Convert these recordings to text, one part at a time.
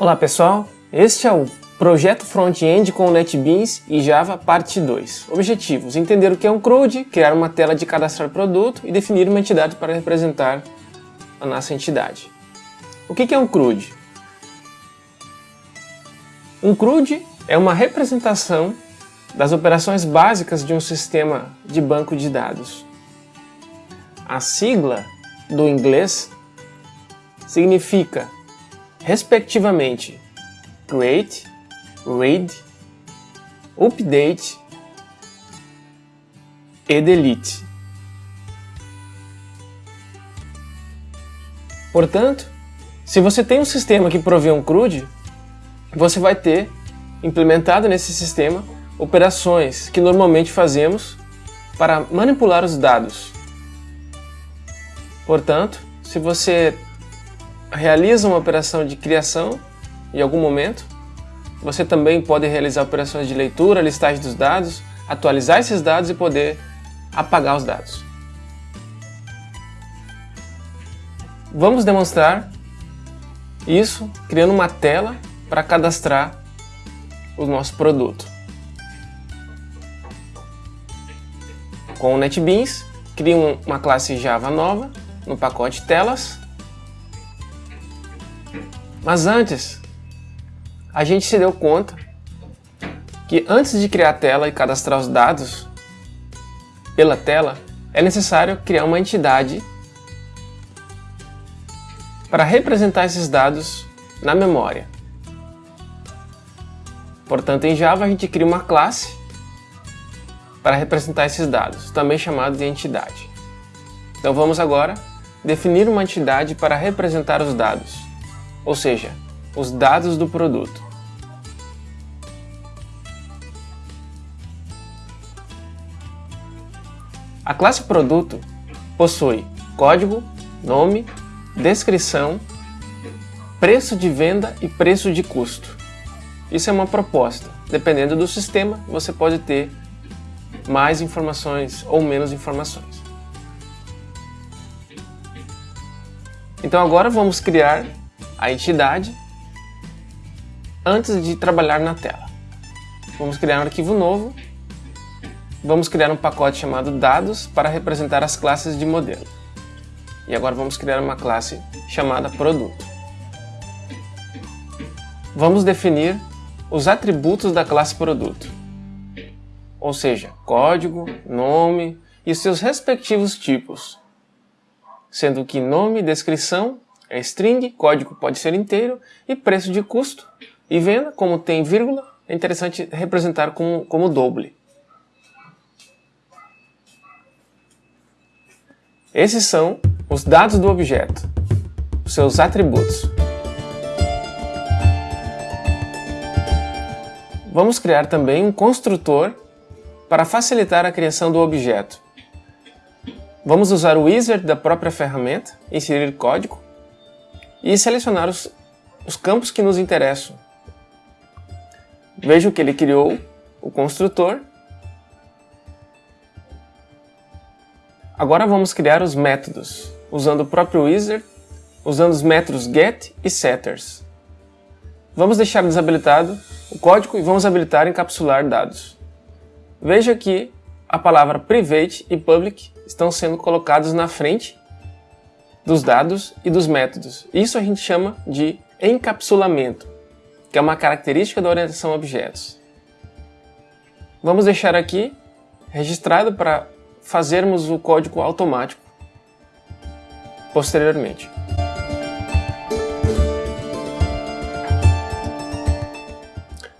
Olá pessoal, este é o Projeto Front-End com NetBeans e Java Parte 2. Objetivos: entender o que é um CRUD, criar uma tela de cadastrar produto e definir uma entidade para representar a nossa entidade. O que é um CRUD? Um CRUD é uma representação das operações básicas de um sistema de banco de dados. A sigla do inglês significa, respectivamente, create, read, update e delete. Portanto, se você tem um sistema que provê um CRUD, você vai ter implementado nesse sistema operações que normalmente fazemos para manipular os dados. Portanto, se você realiza uma operação de criação em algum momento, você também pode realizar operações de leitura, listagem dos dados, atualizar esses dados e poder apagar os dados. Vamos demonstrar isso criando uma tela para cadastrar o nosso produto. Com o NetBeans, crio uma classe Java nova no pacote telas. Mas antes, a gente se deu conta que antes de criar a tela e cadastrar os dados pela tela, é necessário criar uma entidade para representar esses dados na memória. Portanto, em Java a gente cria uma classe para representar esses dados, também chamado de entidade. Então vamos agora definir uma entidade para representar os dados, ou seja, os dados do produto. A classe produto possui código, nome, descrição, preço de venda e preço de custo. Isso é uma proposta. Dependendo do sistema, você pode ter mais informações ou menos informações. Então agora vamos criar a entidade antes de trabalhar na tela. Vamos criar um arquivo novo. Vamos criar um pacote chamado dados para representar as classes de modelo. E agora vamos criar uma classe chamada produto. Vamos definir os atributos da classe produto, ou seja, código, nome e seus respectivos tipos, sendo que nome descrição é string, código pode ser inteiro e preço de custo e venda, como tem vírgula, é interessante representar como, como doble. Esses são os dados do objeto, seus atributos. Vamos criar também um construtor para facilitar a criação do objeto. Vamos usar o wizard da própria ferramenta, inserir código e selecionar os, os campos que nos interessam. Veja que ele criou o construtor. Agora vamos criar os métodos, usando o próprio wizard, usando os métodos get e setters. Vamos deixar desabilitado o código e vamos habilitar encapsular dados. Veja que a palavra private e public estão sendo colocados na frente dos dados e dos métodos. Isso a gente chama de encapsulamento, que é uma característica da orientação a objetos. Vamos deixar aqui registrado para fazermos o código automático posteriormente.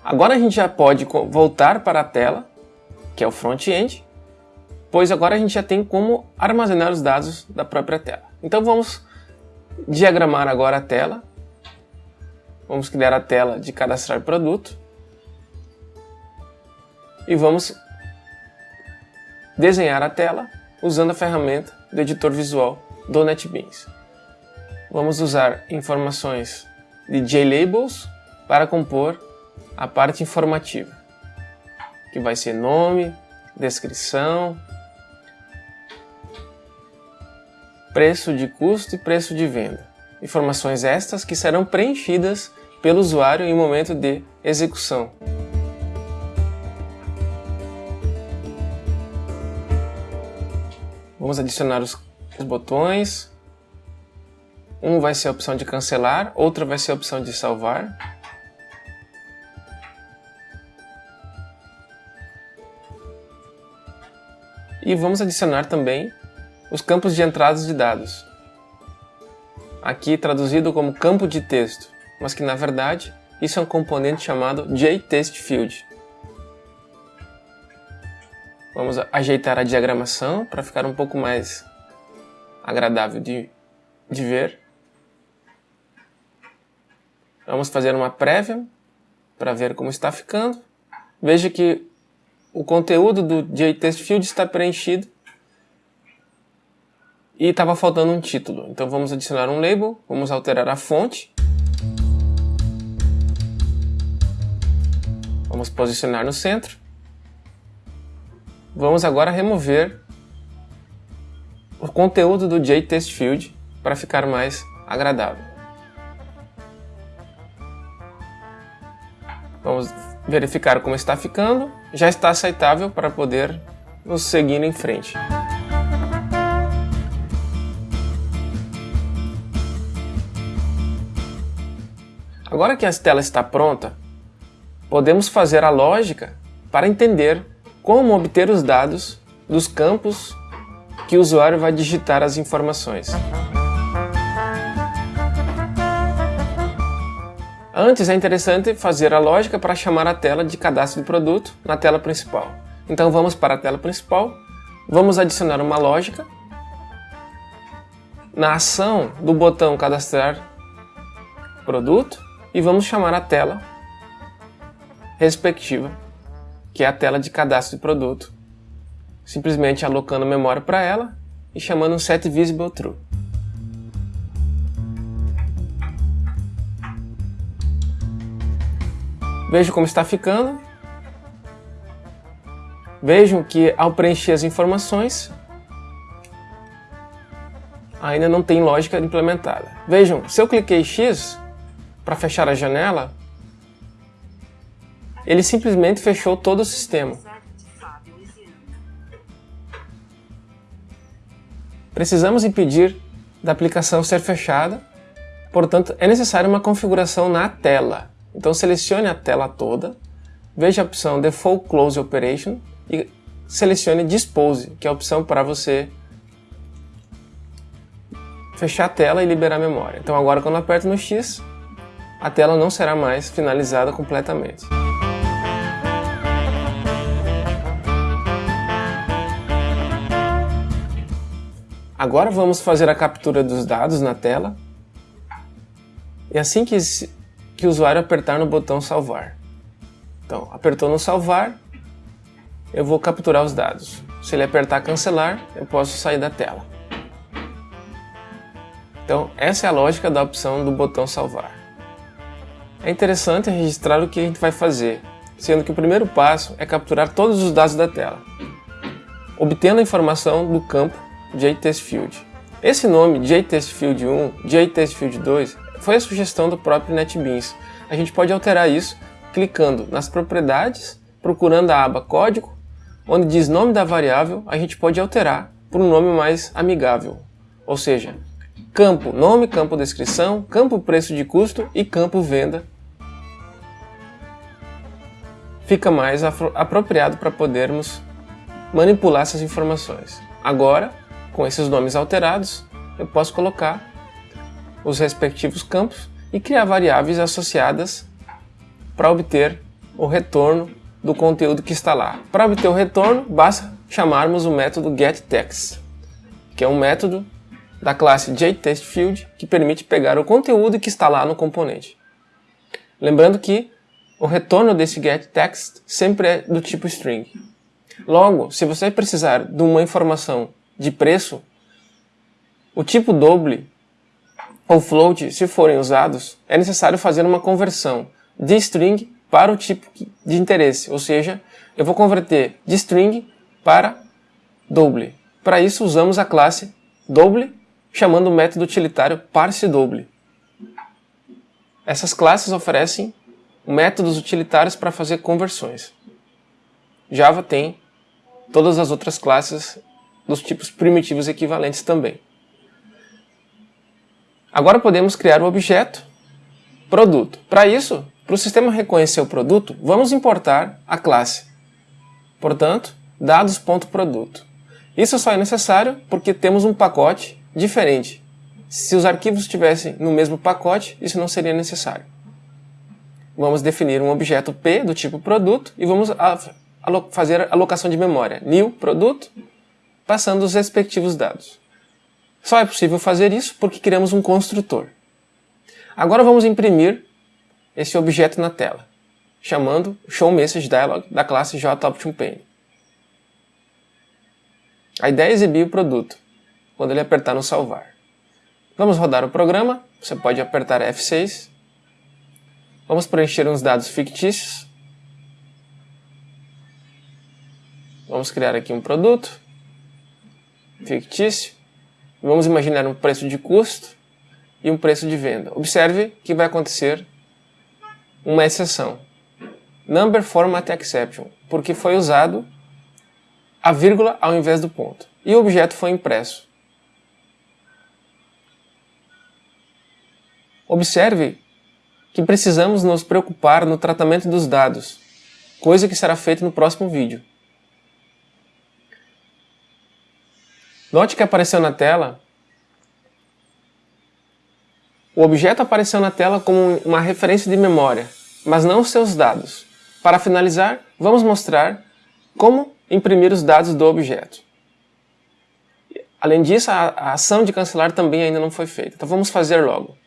Agora a gente já pode voltar para a tela, que é o front-end, pois agora a gente já tem como armazenar os dados da própria tela. Então vamos diagramar agora a tela. Vamos criar a tela de cadastrar produto. E vamos desenhar a tela usando a ferramenta do editor visual do NetBeans. Vamos usar informações de JLabels para compor a parte informativa, que vai ser nome, descrição, preço de custo e preço de venda. Informações estas que serão preenchidas pelo usuário em momento de execução. Vamos adicionar os, os botões. Um vai ser a opção de cancelar, outra vai ser a opção de salvar. E vamos adicionar também os campos de entradas de dados. Aqui traduzido como campo de texto, mas que na verdade isso é um componente chamado JTestField. Vamos ajeitar a diagramação para ficar um pouco mais agradável de, de ver. Vamos fazer uma prévia para ver como está ficando. Veja que o conteúdo do JTestField está preenchido e estava faltando um título. Então vamos adicionar um label, vamos alterar a fonte. Vamos posicionar no centro. Vamos agora remover o conteúdo do JTestField para ficar mais agradável. Vamos verificar como está ficando. Já está aceitável para poder nos seguir em frente. Agora que a tela está pronta, podemos fazer a lógica para entender como obter os dados dos campos que o usuário vai digitar as informações. Antes é interessante fazer a lógica para chamar a tela de cadastro de produto na tela principal. Então vamos para a tela principal, vamos adicionar uma lógica. Na ação do botão cadastrar produto e vamos chamar a tela respectiva que é a tela de cadastro de produto, simplesmente alocando memória para ela e chamando setVisibleTrue. Vejo como está ficando. Vejam que ao preencher as informações, ainda não tem lógica implementada. Vejam, se eu cliquei X para fechar a janela, ele simplesmente fechou todo o sistema. Precisamos impedir da aplicação ser fechada, portanto é necessária uma configuração na tela. Então selecione a tela toda, veja a opção Default Close Operation e selecione Dispose, que é a opção para você fechar a tela e liberar a memória. Então agora quando aperto no X, a tela não será mais finalizada completamente. Agora vamos fazer a captura dos dados na tela. E assim que, que o usuário apertar no botão salvar. Então, apertou no salvar, eu vou capturar os dados. Se ele apertar cancelar, eu posso sair da tela. Então, essa é a lógica da opção do botão salvar. É interessante registrar o que a gente vai fazer, sendo que o primeiro passo é capturar todos os dados da tela, obtendo a informação do campo JTestField. Esse nome JTestField 1, JTestField 2 foi a sugestão do próprio NetBeans. A gente pode alterar isso clicando nas propriedades, procurando a aba código, onde diz nome da variável, a gente pode alterar por um nome mais amigável. Ou seja, campo nome, campo descrição, campo preço de custo e campo venda. Fica mais apropriado para podermos manipular essas informações. Agora, com esses nomes alterados, eu posso colocar os respectivos campos e criar variáveis associadas para obter o retorno do conteúdo que está lá. Para obter o retorno, basta chamarmos o método getText, que é um método da classe JTestField que permite pegar o conteúdo que está lá no componente. Lembrando que o retorno desse getText sempre é do tipo string. Logo, se você precisar de uma informação de preço, o tipo double ou float, se forem usados, é necessário fazer uma conversão de string para o tipo de interesse, ou seja, eu vou converter de string para double. Para isso usamos a classe double, chamando o método utilitário parseDouble. Essas classes oferecem métodos utilitários para fazer conversões. Java tem todas as outras classes dos tipos primitivos equivalentes também. Agora podemos criar o objeto produto. Para isso, para o sistema reconhecer o produto, vamos importar a classe. Portanto, dados.produto. Isso só é necessário porque temos um pacote diferente. Se os arquivos estivessem no mesmo pacote, isso não seria necessário. Vamos definir um objeto P do tipo produto e vamos fazer a alocação de memória. New produto, passando os respectivos dados. Só é possível fazer isso porque criamos um construtor. Agora vamos imprimir esse objeto na tela, chamando showMessageDialog da classe JOptionPane. A ideia é exibir o produto, quando ele apertar no salvar. Vamos rodar o programa, você pode apertar F6. Vamos preencher uns dados fictícios. Vamos criar aqui um produto fictício. Vamos imaginar um preço de custo e um preço de venda. Observe que vai acontecer uma exceção. Number Format Exception, porque foi usado a vírgula ao invés do ponto. E o objeto foi impresso. Observe que precisamos nos preocupar no tratamento dos dados, coisa que será feita no próximo vídeo. Note que apareceu na tela o objeto apareceu na tela como uma referência de memória, mas não os seus dados. Para finalizar, vamos mostrar como imprimir os dados do objeto. Além disso, a, ação de cancelar também ainda não foi feita. Então vamos fazer logo.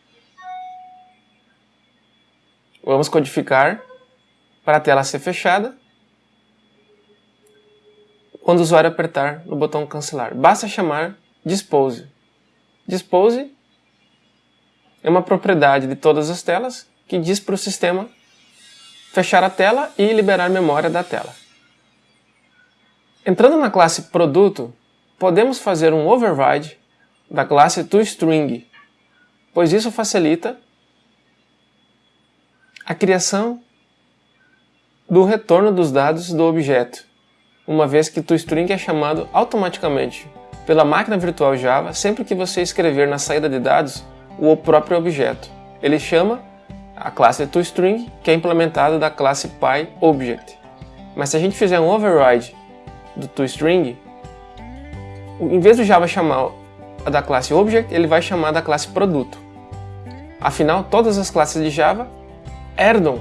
Vamos codificar para a tela ser fechada quando o usuário apertar no botão cancelar. Basta chamar dispose. Dispose é uma propriedade de todas as telas que diz para o sistema fechar a tela e liberar memória da tela. Entrando na classe produto, podemos fazer um override da classe toString, pois isso facilita a criação do retorno dos dados do objeto, uma vez que toString é chamado automaticamente pela máquina virtual Java sempre que você escrever na saída de dados o próprio objeto. Ele chama a classe toString, que é implementada da classe PyObject. Mas se a gente fizer um override do toString, em vez do Java chamar a da classe Object, ele vai chamar da classe Produto. Afinal, todas as classes de Java herdam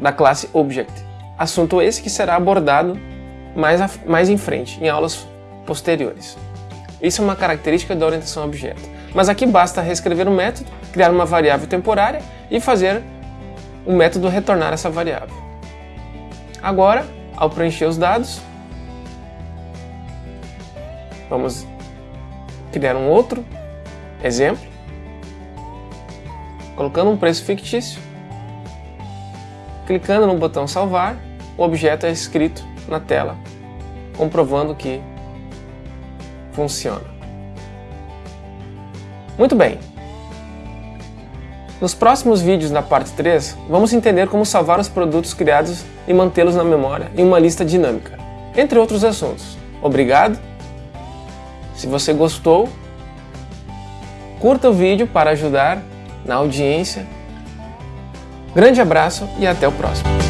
da classe Object. Assunto esse que será abordado mais, a, mais em frente, em aulas posteriores. Isso é uma característica da orientação a objeto. Mas aqui basta reescrever o método, criar uma variável temporária e fazer o método retornar essa variável. Agora, ao preencher os dados, vamos criar um outro exemplo, colocando um preço fictício, clicando no botão salvar, o objeto é escrito na tela, comprovando que funciona. Muito bem. Nos próximos vídeos na parte 3, vamos entender como salvar os produtos criados e mantê-los na memória em uma lista dinâmica, entre outros assuntos. Obrigado! Se você gostou, curta o vídeo para ajudar na audiência. Grande abraço e até o próximo.